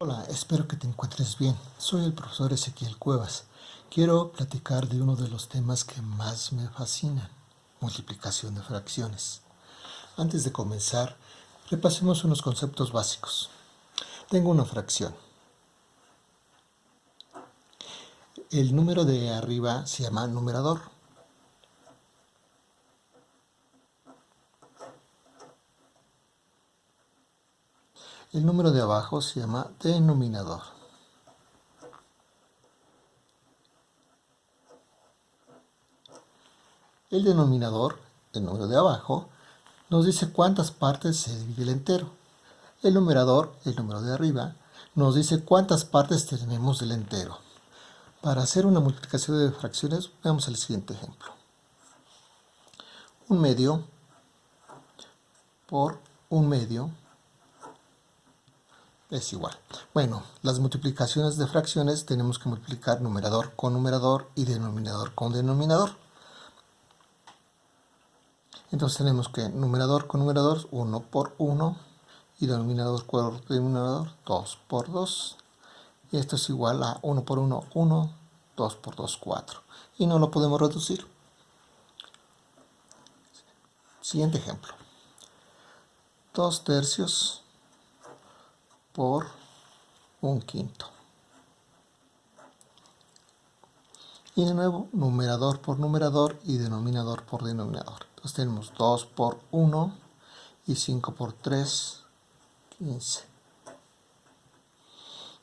Hola, espero que te encuentres bien. Soy el profesor Ezequiel Cuevas. Quiero platicar de uno de los temas que más me fascinan, multiplicación de fracciones. Antes de comenzar, repasemos unos conceptos básicos. Tengo una fracción. El número de arriba se llama numerador. El número de abajo se llama denominador. El denominador, el número de abajo, nos dice cuántas partes se divide el entero. El numerador, el número de arriba, nos dice cuántas partes tenemos del entero. Para hacer una multiplicación de fracciones, veamos el siguiente ejemplo. Un medio por un medio es igual. Bueno, las multiplicaciones de fracciones tenemos que multiplicar numerador con numerador y denominador con denominador. Entonces tenemos que numerador con numerador 1 por 1 y denominador con denominador 2 por 2. Y esto es igual a 1 por 1, 1, 2 por 2, 4. Y no lo podemos reducir. Siguiente ejemplo. 2 tercios por un quinto. Y de nuevo, numerador por numerador y denominador por denominador. Entonces tenemos 2 por 1 y 5 por 3, 15.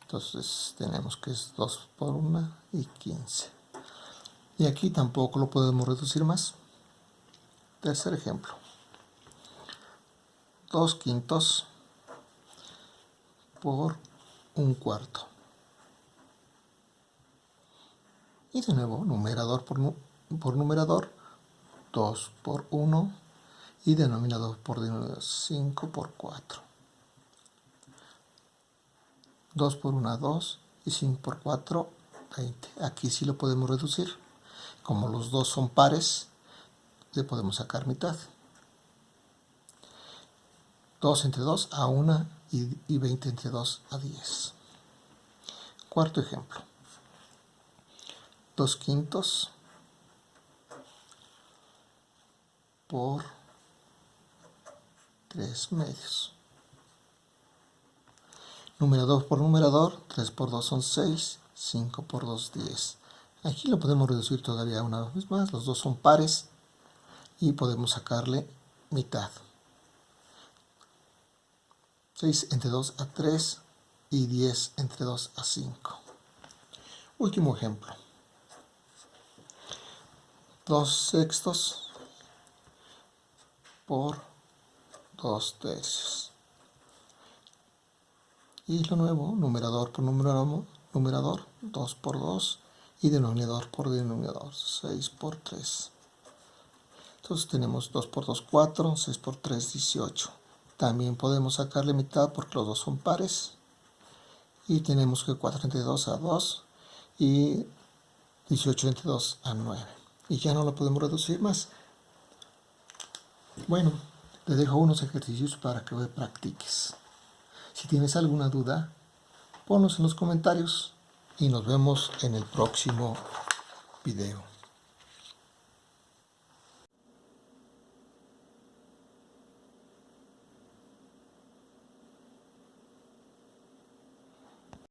Entonces tenemos que es 2 por 1 y 15. Y aquí tampoco lo podemos reducir más. Tercer ejemplo. 2 quintos por un cuarto. Y de nuevo, numerador por, por numerador, 2 por 1 y denominador por denominador, 5 por 4. 2 por 1, 2 y 5 por 4, 20. Aquí sí lo podemos reducir. Como los dos son pares, le podemos sacar mitad. 2 entre 2 a 1 y 20 entre 2 a 10. Cuarto ejemplo. 2 quintos por 3 medios. Numerador por numerador, 3 por 2 son 6, 5 por 2, 10. Aquí lo podemos reducir todavía una vez más, los dos son pares y podemos sacarle mitad. 6 entre 2 a 3 y 10 entre 2 a 5. Último ejemplo. 2 sextos por 2 tercios. Y lo nuevo, numerador por numerador, numerador 2 por 2 y denominador por denominador 6 por 3. Entonces tenemos 2 por 2, 4, 6 por 3, 18. También podemos sacarle mitad porque los dos son pares. Y tenemos que 4 entre 2 a 2 y 18 entre 2 a 9. Y ya no lo podemos reducir más. Bueno, te dejo unos ejercicios para que practiques. Si tienes alguna duda, ponlos en los comentarios y nos vemos en el próximo video.